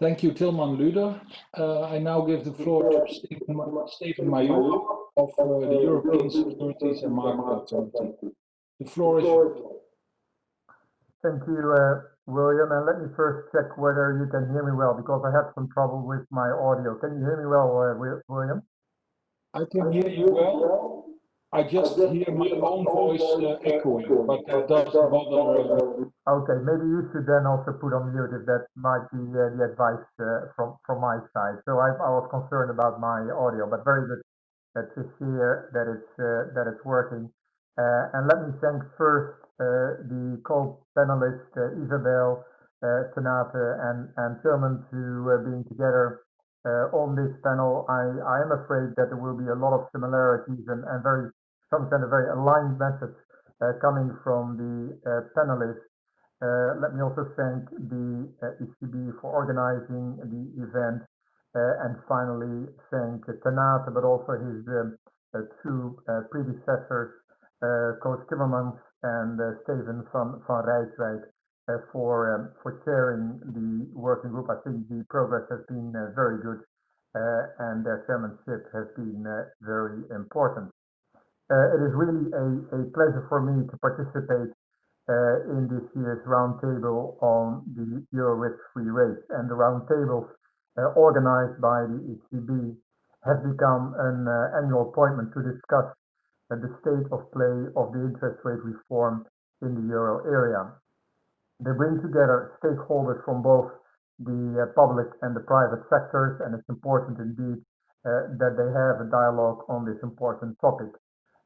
Thank you, Tilman Lueder. Uh, I now give the floor to Steven, Steven Maijoor of uh, the European Securities and Market Authority. The floor is yours. Thank you, uh, William. And let me first check whether you can hear me well, because I had some trouble with my audio. Can you hear me well, uh, William? I can hear you well. I just hear my own voice uh, echoing, but that doesn't bother. Uh, okay, maybe you should then also put on mute if that might be uh, the advice uh, from from my side. So I, I, was concerned about my audio, but very good that to hear that it's uh, that it's working. Uh, and let me thank first the co-panelists Isabel, Tanate, and and Tilman to being together on this panel. I I am afraid that there will be a lot of similarities and, and very some kind of very aligned message uh, coming from the uh, panelists. Uh, let me also thank the ECB for organizing the event and finally thank Tanate, but also his two predecessors, Koos Timmermans and Steven van, van Rijswijk, uh, for um, for chairing the working group. I think the progress has been uh, very good, uh, and their chairmanship has been very important. Uh, it is really a, a pleasure for me to participate uh, in this year's roundtable on the Euro risk-free rate. And the roundtables uh, organized by the ECB have become an uh, annual appointment to discuss uh, the state of play of the interest rate reform in the euro area. They bring together stakeholders from both the uh, public and the private sectors, and it's important indeed that they have a dialogue on this important topic.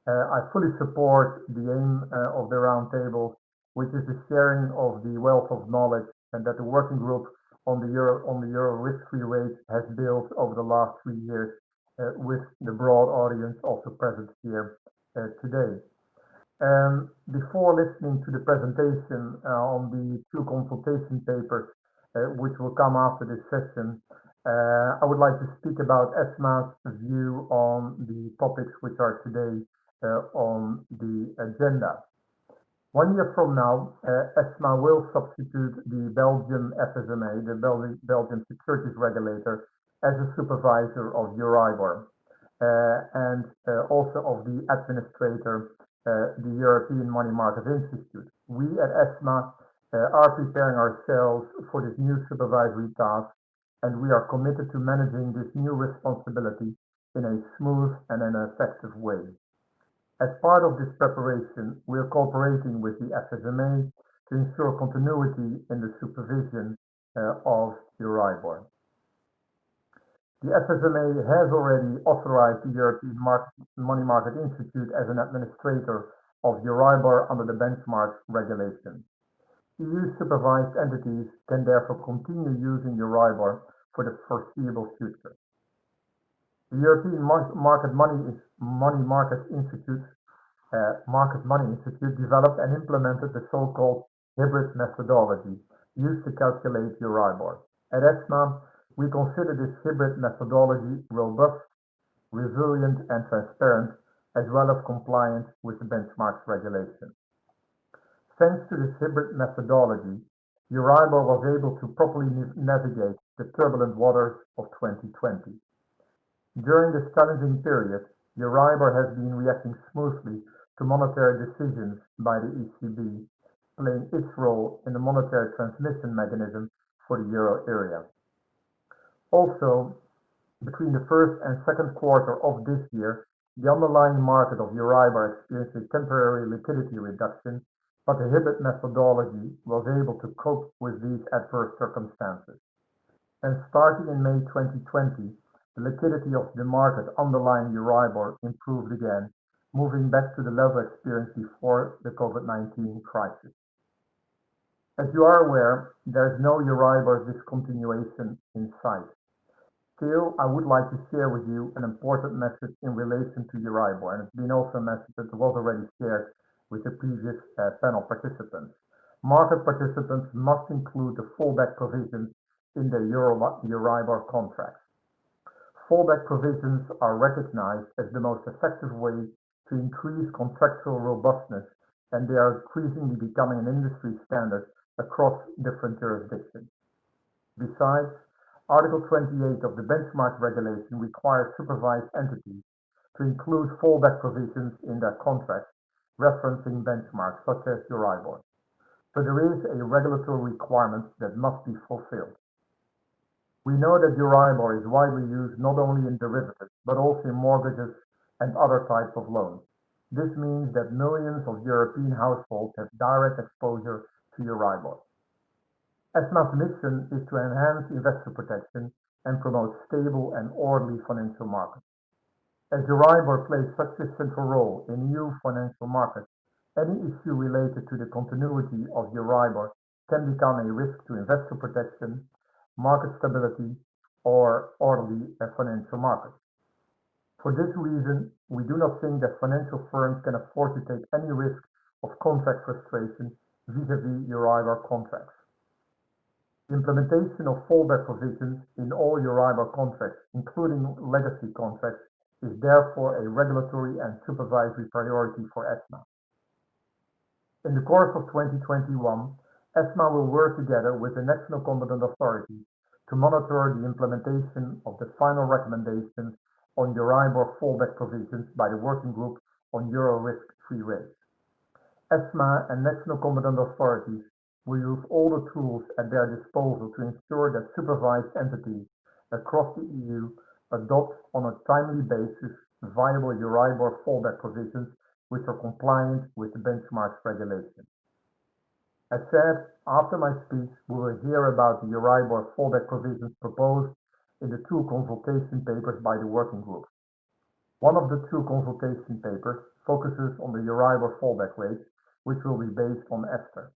Uh, I fully support the aim uh, of the roundtable, which is the sharing of the wealth of knowledge and that the working group on the euro on the euro risk-free rate has built over the last three years uh, with the broad audience also present here today. Um, before listening to the presentation uh, on the two consultation papers, uh, which will come after this session, uh, I would like to speak about ESMA's view on the topics which are today uh, on the agenda. One year from now, uh, ESMA will substitute the Belgian FSMA, the Belgian Securities Regulator, as a supervisor of Euribor uh, and also of the administrator, the European Money Market Institute. We at ESMA are preparing ourselves for this new supervisory task, and we are committed to managing this new responsibility in a smooth and an effective way. As part of this preparation, we are cooperating with the FSMA to ensure continuity in the supervision uh, of Euribor. The FSMA has already authorized the European Money Market Institute as an administrator of Euribor under the benchmark regulation. EU supervised entities can therefore continue using Euribor for the foreseeable future. The European Market Money, Money Market Institute, uh, Market Money Institute developed and implemented the so-called hybrid methodology used to calculate Euribor. At ESMA, we consider this hybrid methodology robust, resilient, and transparent, as well as compliant with the benchmarks regulation. Thanks to this hybrid methodology, Euribor was able to properly navigate the turbulent waters of 2020. During this challenging period, Euribor has been reacting smoothly to monetary decisions by the ECB, playing its role in the monetary transmission mechanism for the euro area. Also, between the first and second quarter of this year, the underlying market of Euribor experienced a temporary liquidity reduction, but the hybrid methodology was able to cope with these adverse circumstances. And starting in May 2020, the liquidity of the market underlying Euribor improved again, moving back to the level experienced before the COVID-19 crisis. As you are aware, there is no Euribor discontinuation in sight. Still, I would like to share with you an important message in relation to Euribor, and it's been also a message that was already shared with the previous uh, panel participants. Market participants must include the fallback provisions in their Euro Euribor contracts. Fallback provisions are recognized as the most effective way to increase contractual robustness, and they are increasingly becoming an industry standard across different jurisdictions. Besides, Article 28 of the benchmark regulation requires supervised entities to include fallback provisions in their contracts referencing benchmarks such as Euribor. So there is a regulatory requirement that must be fulfilled. We know that Euribor is widely used not only in derivatives, but also in mortgages and other types of loans. This means that millions of European households have direct exposure to Euribor. ESMA's mission is to enhance investor protection and promote stable and orderly financial markets. As Euribor plays such a central role in new financial markets, any issue related to the continuity of Euribor can become a risk to investor protection, market stability, or orderly uh, financial markets. For this reason, we do not think that financial firms can afford to take any risk of contract frustration vis-à-vis Euribor contracts. Implementation of fallback provisions in all Euribor contracts, including legacy contracts, is therefore a regulatory and supervisory priority for ESMA. In the course of 2021, ESMA will work together with the national competent authorities to monitor the implementation of the final recommendations on Euribor fallback provisions by the Working Group on Euro risk-free rates. ESMA and national competent authorities will use all the tools at their disposal to ensure that supervised entities across the EU adopt on a timely basis viable Euribor fallback provisions which are compliant with the benchmarks regulation. As said, after my speech, we will hear about the Euribor fallback provisions proposed in the two consultation papers by the working group. One of the two consultation papers focuses on the Euribor fallback rate, which will be based on ESTER.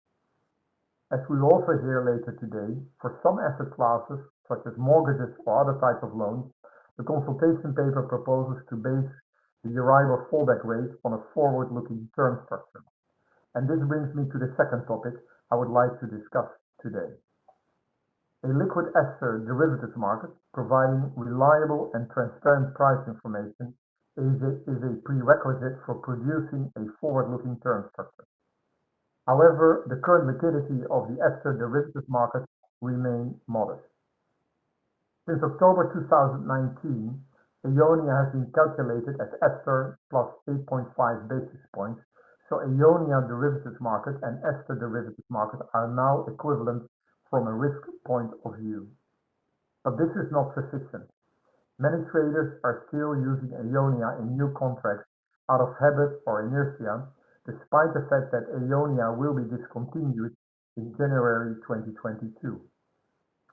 As we will also hear later today, for some asset classes, such as mortgages or other types of loans, the consultation paper proposes to base the Euribor fallback rate on a forward-looking term structure. And this brings me to the second topic I would like to discuss today. A liquid ESTER derivatives market providing reliable and transparent price information is a, is a prerequisite for producing a forward-looking term structure. However, the current liquidity of the ESTER derivatives market remains modest. Since October 2019, Eonia has been calculated as ESTER plus 8.5 basis points, so Eonia derivatives market and ESTER derivatives market are now equivalent from a risk point of view. But this is not sufficient. Many traders are still using Eonia in new contracts out of habit or inertia, despite the fact that Eonia will be discontinued in January 2022.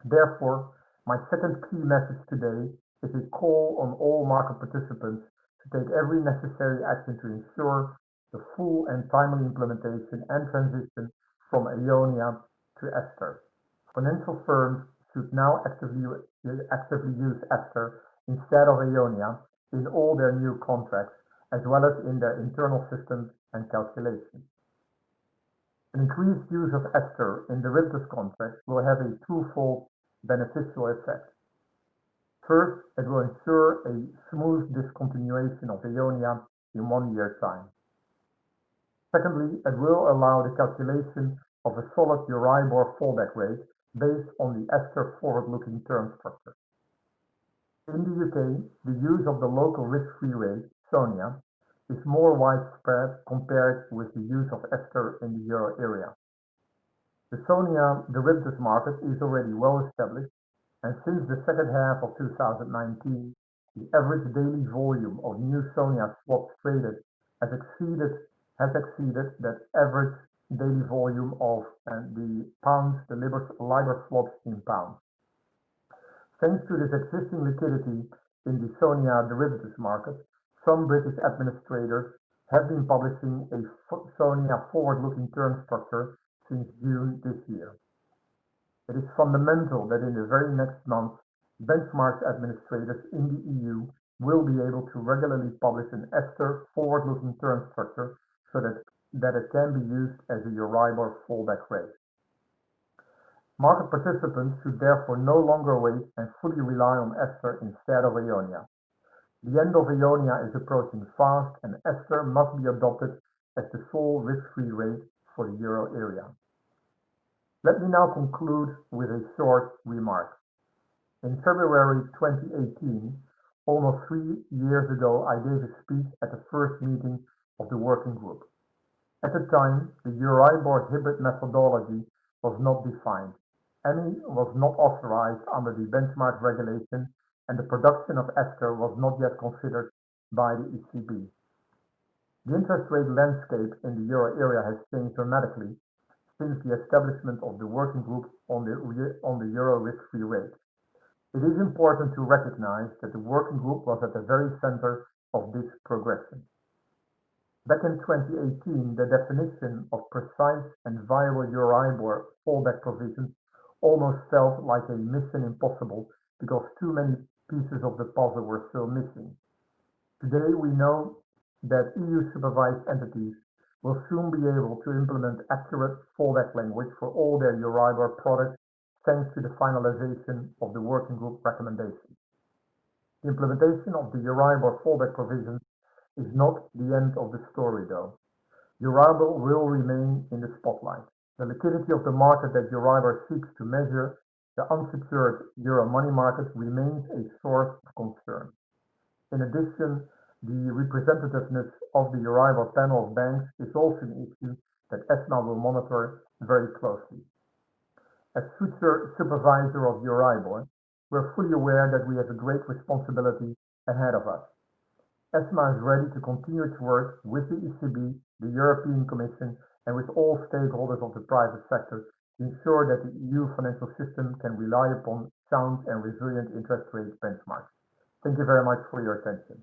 Therefore, my second key message today is a call on all market participants to take every necessary action to ensure the full and timely implementation and transition from Eonia to ESTER. Financial firms should now actively, use ESTER instead of Eonia in all their new contracts, as well as in their internal systems and calculations. An increased use of ESTER in derivatives contracts will have a twofold beneficial effect. First, it will ensure a smooth discontinuation of Eonia in one year time. Secondly, it will allow the calculation of a solid Euribor fallback rate based on the ESTER forward-looking term structure. In the UK, the use of the local risk-free rate, SONIA, is more widespread compared with the use of ESTER in the euro area. The SONIA derivatives market is already well established, and since the second half of 2019, the average daily volume of new SONIA swaps traded has exceeded has exceeded that average daily volume of uh, the pounds, the LIBOR swaps in pounds. Thanks to this existing liquidity in the SONIA derivatives market, some British administrators have been publishing a SONIA forward-looking term structure since June this year. It is fundamental that in the very next month, benchmark administrators in the EU will be able to regularly publish an ESTER forward-looking term structure so that, that it can be used as a Euribor fallback rate. Market participants should therefore no longer wait and fully rely on ESTER instead of Eonia. The end of Eonia is approaching fast and ESTER must be adopted as the sole risk-free rate for the euro area. Let me now conclude with a short remark. In February 2018, almost three years ago, I gave a speech at the first meeting of the working group. At the time, the Euribor hybrid methodology was not defined. EMMI was not authorized under the benchmark regulation and the production of ESTR was not yet considered by the ECB. The interest rate landscape in the euro area has changed dramatically since the establishment of the working group on the, on the euro risk-free rate. It is important to recognize that the working group was at the very center of this progression. Back in 2018, the definition of precise and viable Euribor fallback provisions almost felt like a mission impossible because too many pieces of the puzzle were still missing. Today, we know that EU supervised entities will soon be able to implement accurate fallback language for all their Euribor products thanks to the finalization of the working group recommendations. The implementation of the Euribor fallback provisions is not the end of the story, though. Euribor will remain in the spotlight. The liquidity of the market that Euribor seeks to measure, the unsecured euro money market, remains a source of concern. In addition, the representativeness of the Euribor panel of banks is also an issue that ESMA will monitor very closely. As future supervisor of Euribor, we're fully aware that we have a great responsibility ahead of us. ESMA is ready to continue its work with the ECB, the European Commission, and with all stakeholders of the private sector to ensure that the EU financial system can rely upon sound and resilient interest rate benchmarks. Thank you very much for your attention.